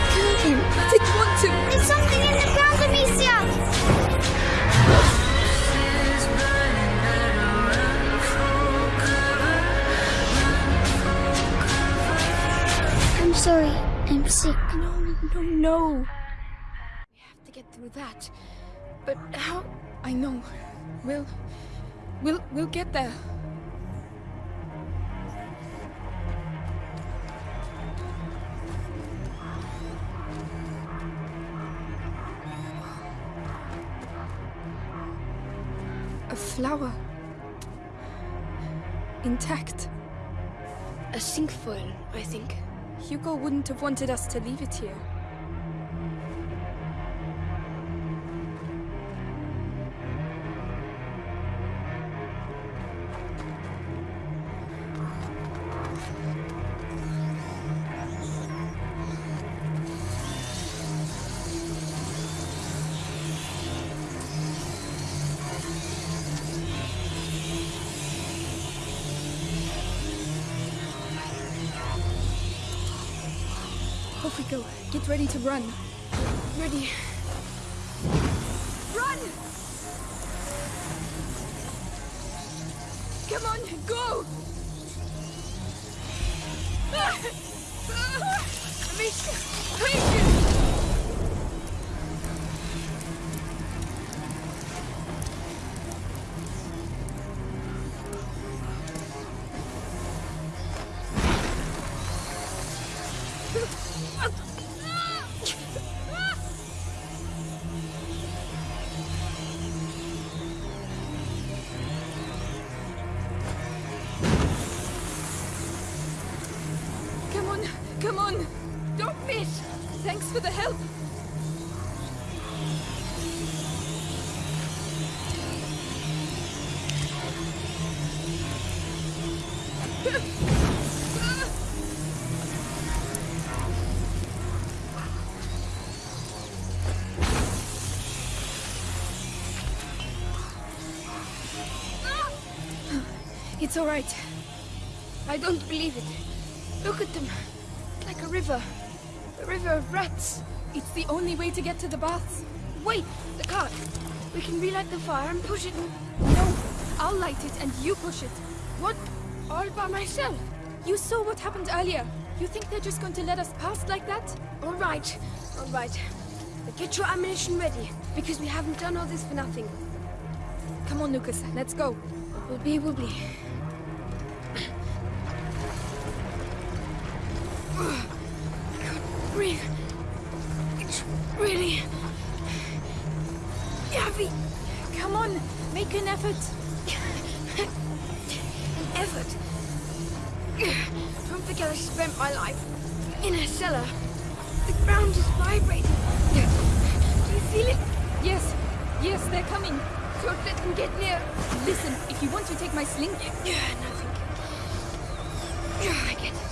I didn't want to. There's something in the ground, Amicia! I'm sorry. I'm sick. No, no, no. We have to get through that. But how? I know. We'll. We'll. We'll get there. Flower. Intact. A cinquefoil, I think. Hugo wouldn't have wanted us to leave it here. Go. Get ready to run. Ready. It's all right. I don't believe it. Look at them. It's like a river. A river of rats. It's the only way to get to the baths. Wait, the cart. We can relight the fire and push it. No, I'll light it and you push it. What? All by myself? You saw what happened earlier. You think they're just going to let us pass like that? All right, all right. But get your ammunition ready, because we haven't done all this for nothing. Come on, Lucas, let's go. Will be, will be. It's really heavy. Come on, make an effort. An effort. Don't forget I spent my life in a cellar. The ground is vibrating. Do you feel it? Yes, yes, they're coming. Don't let them get near. Listen, if you want to take my sling, Yeah, nothing. Yeah, I get it.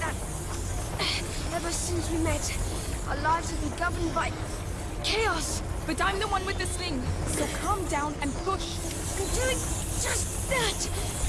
That ever since we met, our lives have been governed by chaos. But I'm the one with the sling, so calm down and push. I'm doing just that.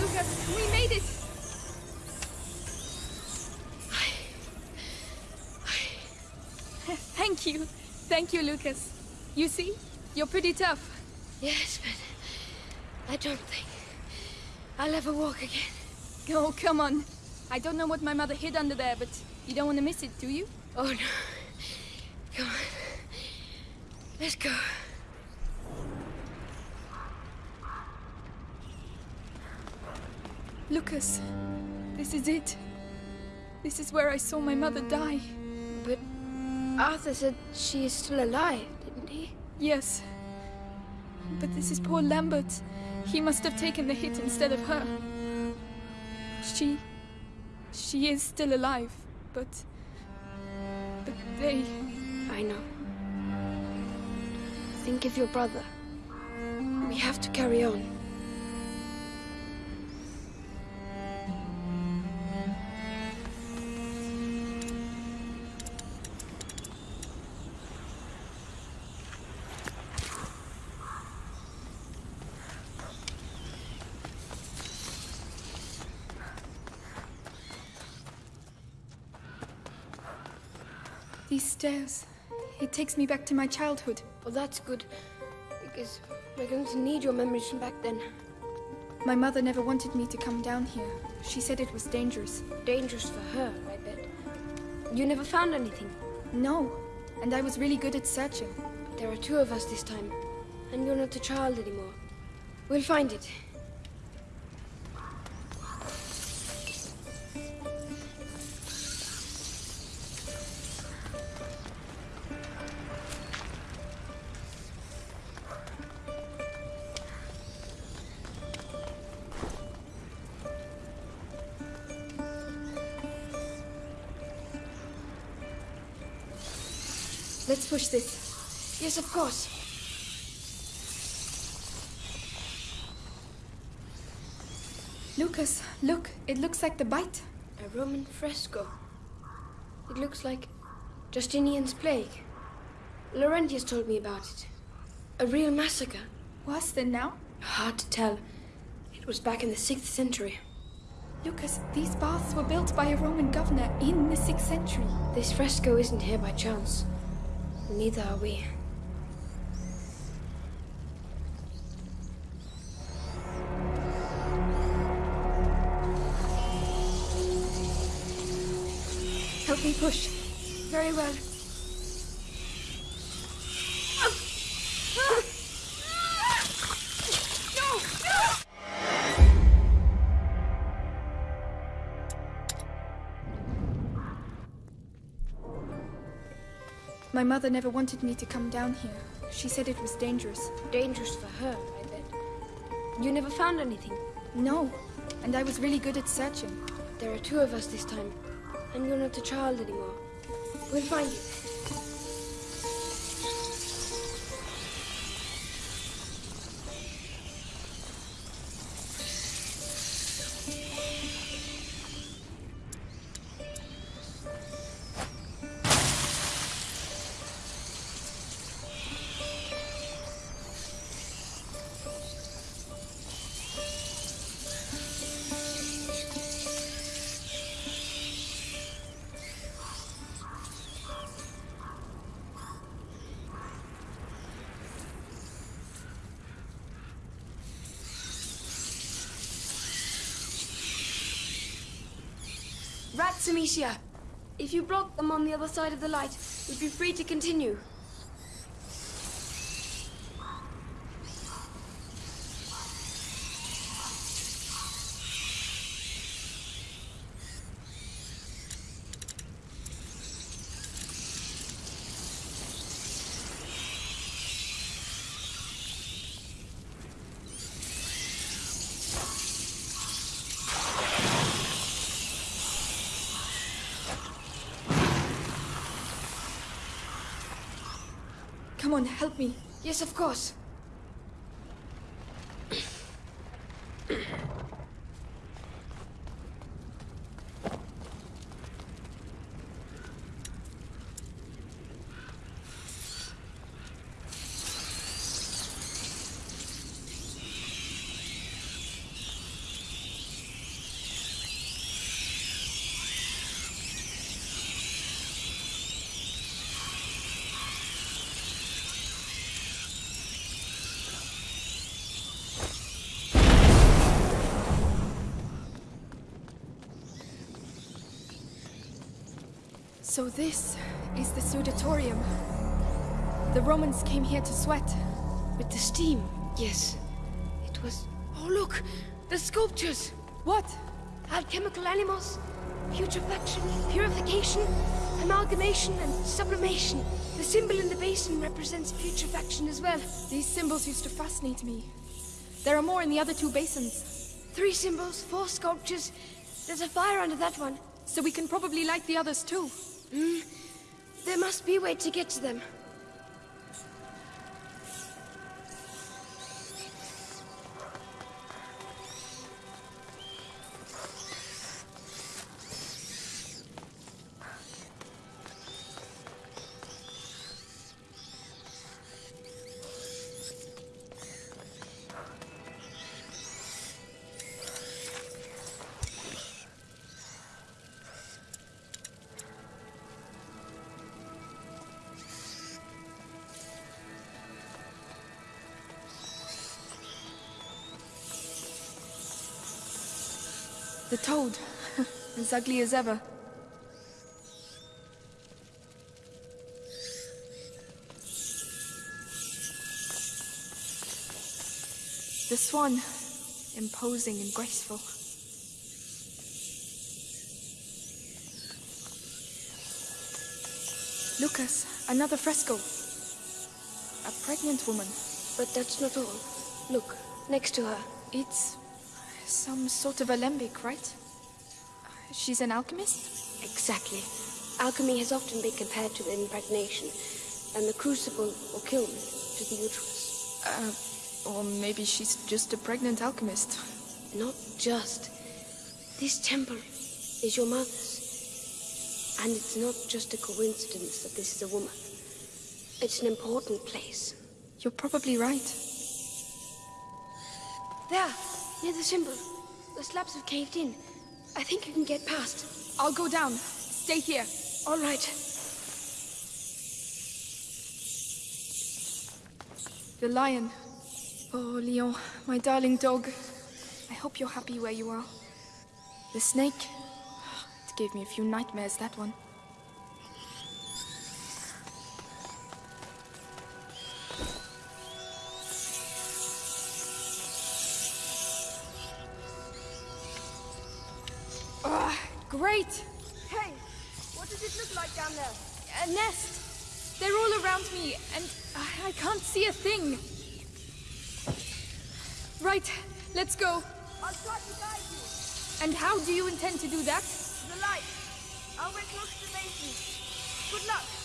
Lucas. We made it. Thank you. Thank you, Lucas. You see? You're pretty tough. Yes, but I don't think I'll ever walk again. Oh, come on. I don't know what my mother hid under there, but you don't want to miss it, do you? Oh no. Come on. Let's go. Lucas, this is it. This is where I saw my mother die. But Arthur said she is still alive, didn't he? Yes. But this is poor Lambert. He must have taken the hit instead of her. She. She is still alive, but. But they. I know. Think of your brother. We have to carry on. Stairs. It takes me back to my childhood. Well, that's good. Because we're going to need your memories from back then. My mother never wanted me to come down here. She said it was dangerous. Dangerous for her, I bet. You never found anything. No, and I was really good at searching. But There are two of us this time. And you're not a child anymore. We'll find it. Let's push this. Yes, of course. Lucas, look, it looks like the bite. A Roman fresco. It looks like Justinian's plague. Laurentius told me about it. A real massacre. Worse than now? Hard to tell. It was back in the 6th century. Lucas, these baths were built by a Roman governor in the 6th century. This fresco isn't here by chance. Neither are we. Help me push. Very well. My mother never wanted me to come down here. She said it was dangerous. Dangerous for her, I bet. You never found anything. No, and I was really good at searching. There are two of us this time. And you're not a child anymore. We'll find you. Rats, Amicia! If you block them on the other side of the light, we'd be free to continue. Help me. Yes, of course. So this is the Sudatorium. The Romans came here to sweat. With the steam, yes. It was... Oh, look! The sculptures! What? Alchemical animals, putrefaction, purification, amalgamation, and sublimation. The symbol in the basin represents putrefaction as well. These symbols used to fascinate me. There are more in the other two basins, Three symbols, four sculptures. There's a fire under that one. so we can probably light the others too. Mm. There must be a way to get to them. The toad, as ugly as ever. The swan, imposing and graceful. Lucas, another fresco. A pregnant woman. But that's not all. Look, next to her. It's some sort of alembic, right? She's an alchemist? Exactly. Alchemy has often been compared to impregnation, and the crucible or kiln to the uterus. Uh, or maybe she's just a pregnant alchemist. Not just. This temple is your mother's. And it's not just a coincidence that this is a woman. It's an important place. You're probably right. There, near the symbol. The slabs have caved in. I think you can get past. I'll go down. Stay here. All right. The lion. Oh, Leon, my darling dog. I hope you're happy where you are. The snake. It gave me a few nightmares, that one. Great! Hey, what does it look like down there? A nest! They're all around me, and I I can't see a thing. Right, let's go. I'll try to guide you. And how do you intend to do that? The light. I'll wait close to the basin. Good luck.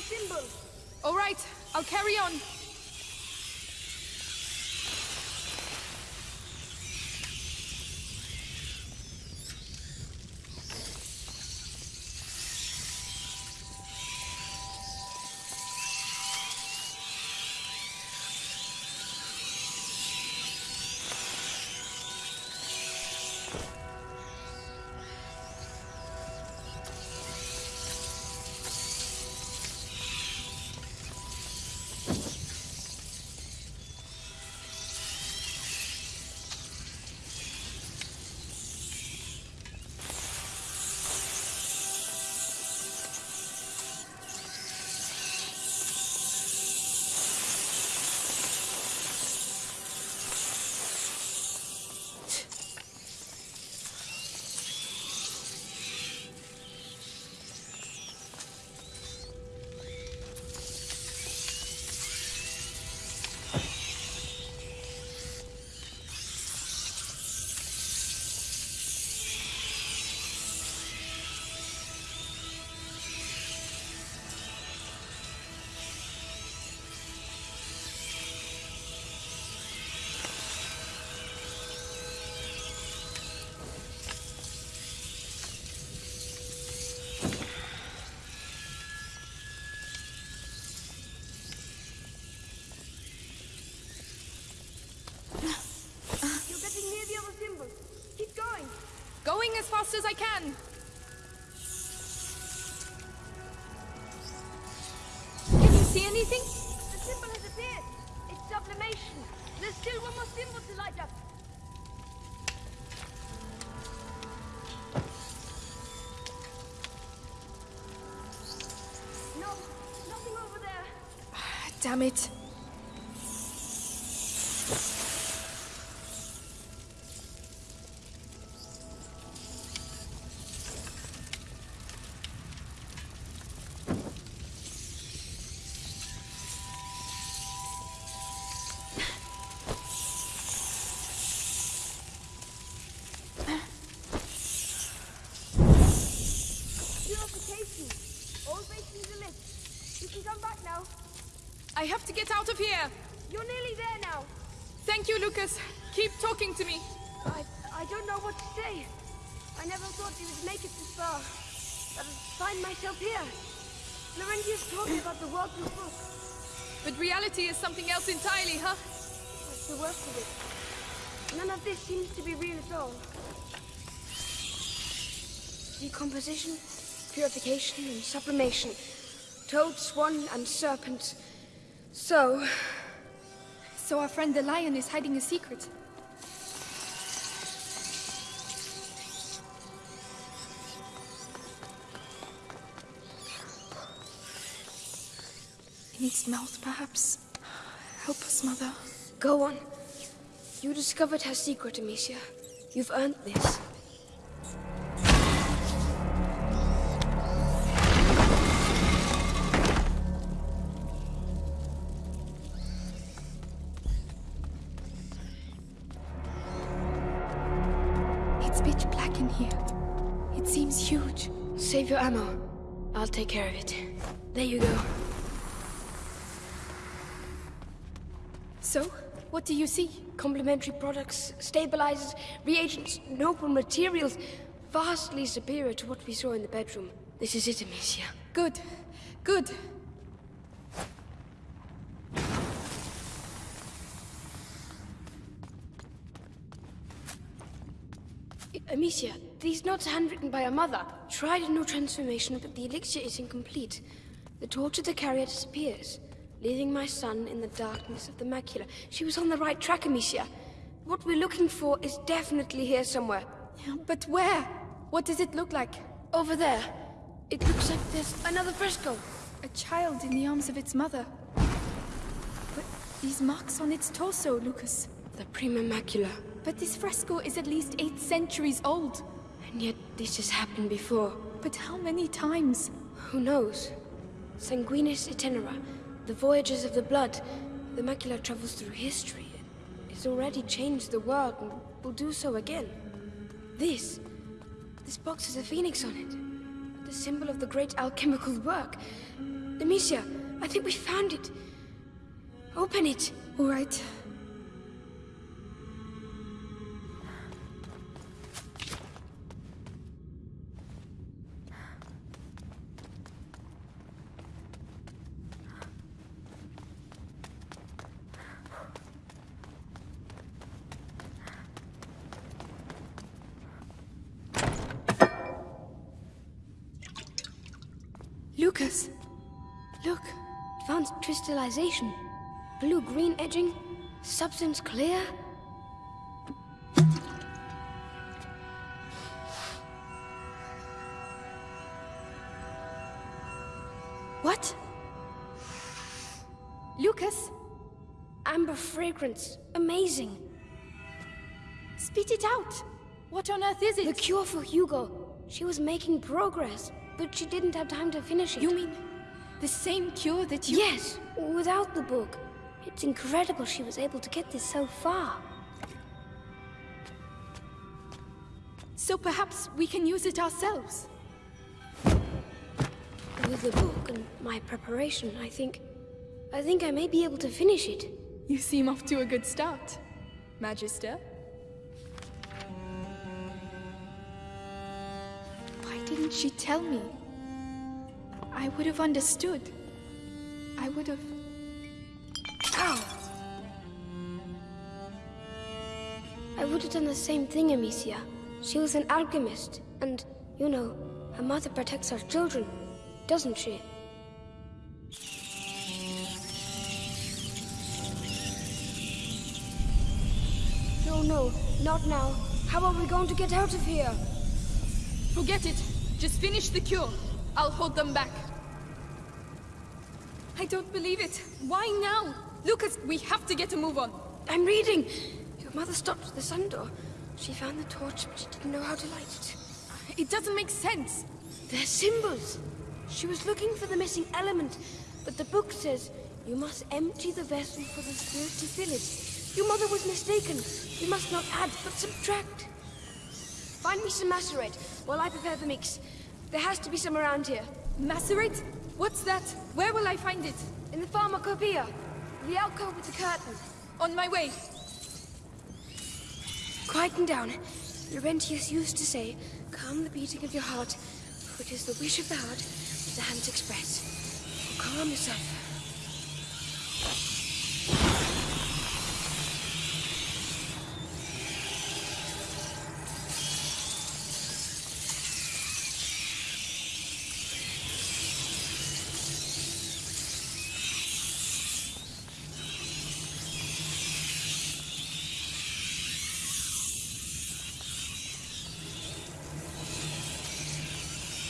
Symbol. All right, I'll carry on. As I can. Can you see anything? The symbol has appeared. It's sublimation. There's still one more symbol to light up. No, nothing over there. Damn it. All basins are lit. You can come back now. I have to get out of here. You're nearly there now. Thank you, Lucas. Keep talking to me. I, I don't know what to say. I never thought you would make it this far. But I find myself here. Laurentius told me about the world book. But reality is something else entirely, huh? That's the worst of it. None of this seems to be real at all. Decomposition, purification, and sublimation. Toad, swan, and serpent. So, So our friend the lion is hiding a secret. In its mouth, perhaps. Help us, Mother. go on. You discovered her secret, Amicia. You've earned this. In here. It seems huge. Save your ammo. I'll take care of it. There you go. So, what do you see? Complementary products, stabilizers, reagents, noble materials, vastly superior to what we saw in the bedroom. This is it, Amicia. Good. Good. Amicia, these notes are handwritten by your mother. Tried a new transformation, but the elixir is incomplete. The torch of the carrier disappears, leaving my son in the darkness of the macula. She was on the right track, Amicia. What we're looking for is definitely here somewhere. But where? What does it look like? Over there. It looks like there's another fresco. A child in the arms of its mother. But these marks on its torso, Lucas. The prima macula. But this fresco is at least eight centuries old. And yet this has happened before. But how many times? Who knows? Sanguinis itinera, the voyages of the blood. The macula travels through history. It's already changed the world and will do so again. This, this box has a phoenix on it. The symbol of the great alchemical work. Amicia, I think we found it. Open it. All right. Crystallization. Blue-green edging. Substance clear. What? Lucas, Amber fragrance. Amazing. spit it out. What on earth is it? The cure for Hugo. She was making progress, but she didn't have time to finish it. You mean the same cure that you... Yes, without the book. It's incredible she was able to get this so far. So perhaps we can use it ourselves. With the book and my preparation, I think... I think I may be able to finish it. You seem off to a good start, Magister. Why didn't she tell me? I would have understood. I would have... Ow! I would have done the same thing, Amicia. She was an alchemist, and, you know, a mother protects her children, doesn't she? No, no, not now. How are we going to get out of here? Forget it. Just finish the cure. I'll hold them back. I don't believe it. Why now? Lucas, we have to get a move on. I'm reading. Your mother stopped at the sun door. She found the torch, but she didn't know how to light it. Uh, it doesn't make sense. They're symbols. She was looking for the missing element, but the book says you must empty the vessel for the spirit to fill it. Your mother was mistaken. You must not add, but subtract. Find me some macerate while I prepare the mix. There has to be some around here. Macerate? What's that? Where will I find it? In the pharmacopoeia. The alcove with the curtain. On my way. Quieten down. Laurentius used to say, calm the beating of your heart, for it is the wish of the heart that the hands express. Calm yourself.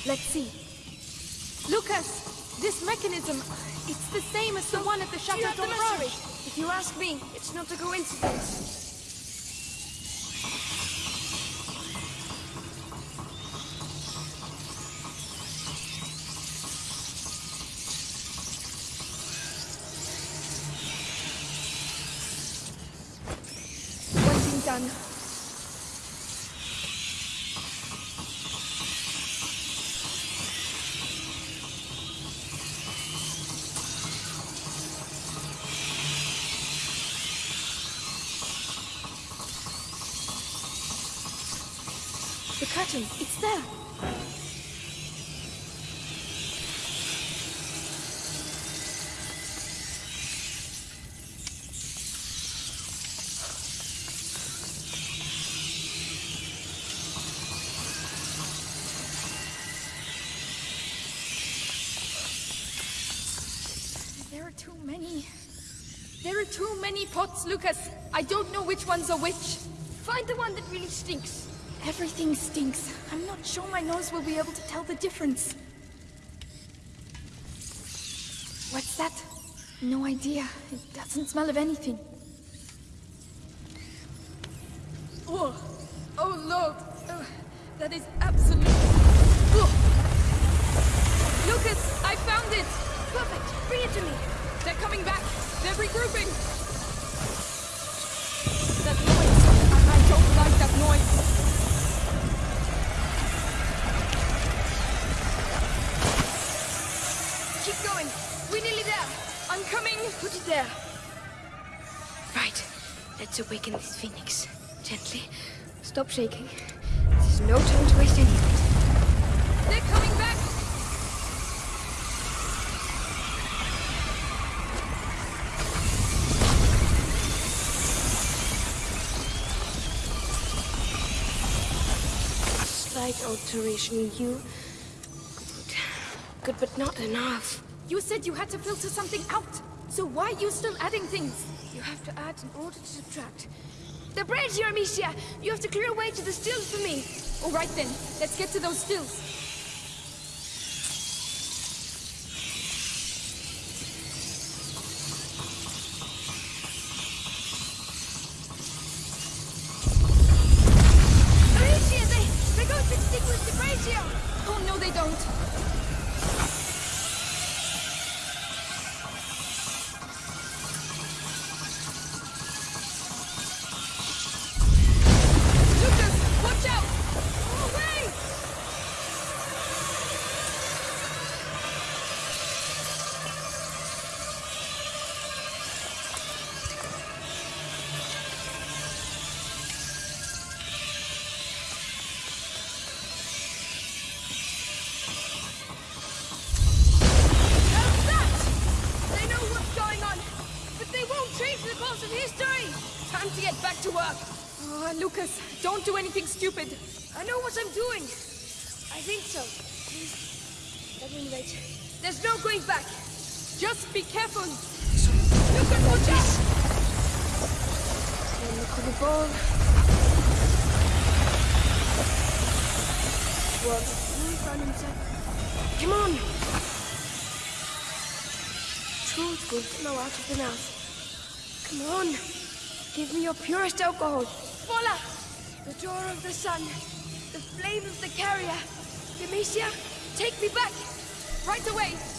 Let's see. Lucas! This mechanism, it's the same as the one at the Do Chateau you have the d'Ombrage. macerate? If you ask me, it's not a coincidence. One thing done. The curtain, it's there. There are too many. There are too many pots, Lucas. I don't know which ones are which. Find the one that really stinks. Everything stinks. I'm not sure my nose will be able to tell the difference. What's that? No idea. It doesn't smell of anything. Oh, oh Lord. Oh, that is absolute. Oh. Lucas, I found it. Perfect. Bring it to me. They're coming back. They're regrouping. That noise. I I don't like that noise. There. Right. Let's awaken this phoenix. Gently. Stop shaking. There's no time to waste any of it. They're coming back! Slight alteration, you. Good. Good, but not enough. You said you had to filter something out. So why are you still adding things? You have to add in order to subtract. The bridge, here, Amicia! You have to clear a way to the stills for me. All right then, let's get to those stills. Himself. Come on! Truth will flow out of the mouth. Come on! Give me your purest alcohol. Voila! The door of the sun. The flame of the carrier. Demetia, take me back! Right away.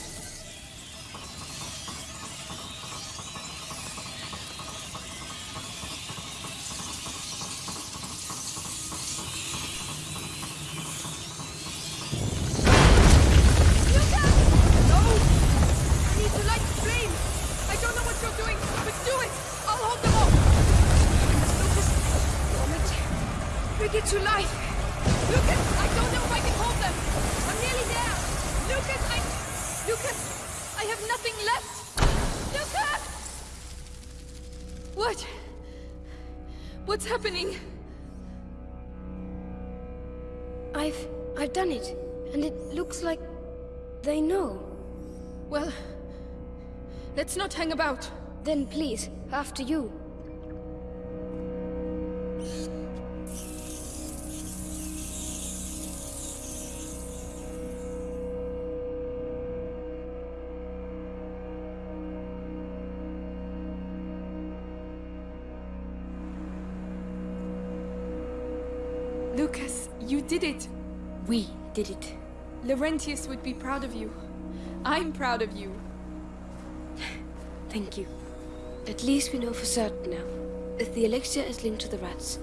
I've... I've done it. And it looks like... they know. Well, let's not hang about. Then please, after you. Laurentius would be proud of you. I'm proud of you. Thank you. At least we know for certain now. If the elixir is linked to the rats,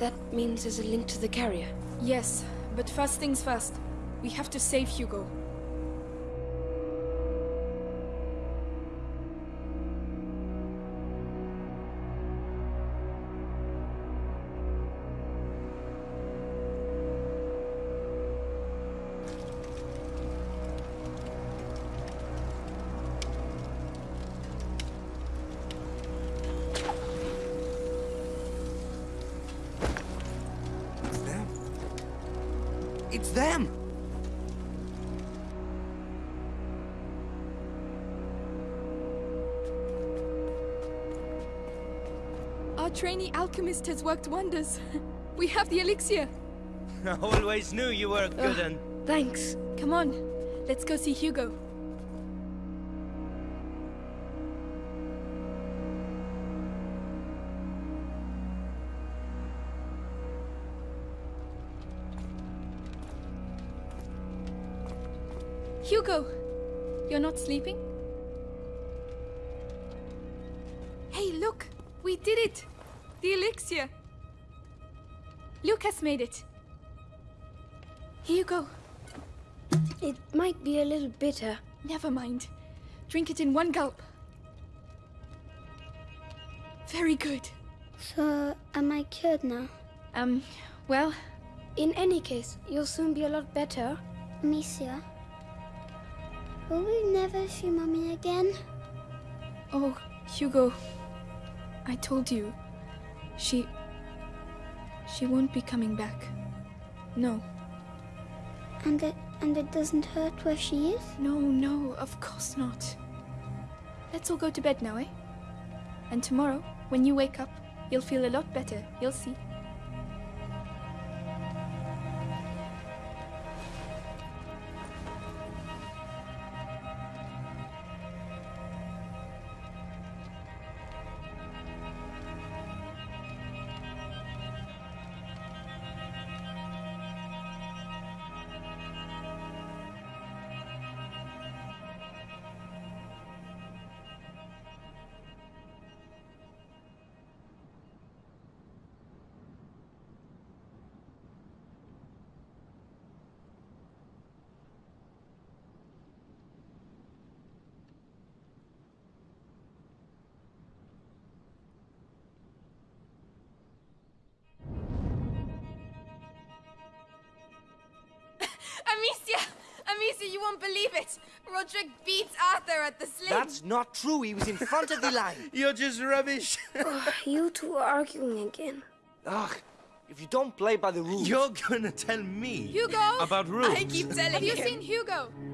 that means there's a link to the carrier. Yes, but first things first. We have to save Hugo. It's them! Our trainee alchemist has worked wonders. We have the elixir. I always knew you were a good Ugh. un. Thanks. Come on, let's go see Hugo. Hugo, bitter, Never mind. Drink it in one gulp. Very good. So, am I cured now? Um, well, In any case, you'll soon be a lot better. Amicia? Will we never see Mommy again? oh, Hugo. I told you. She. She won't be coming back. No. And it and it doesn't hurt where she is? No, no, of course not. Let's all go to bed now, eh? And tomorrow, when you wake up, you'll feel a lot better. You'll see. Amicia! Amicia, you won't believe it! Rodric beats Arthur at the sling! That's not true. He was in front of the line. You're just rubbish. You two are arguing again. Ugh. If you don't play by the rules. You're gonna tell me Hugo! about rules. I keep telling Have you seen Hugo? Hugo!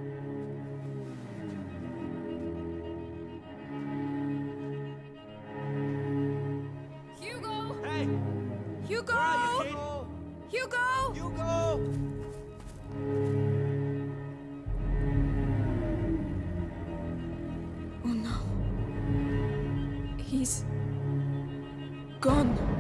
Gone.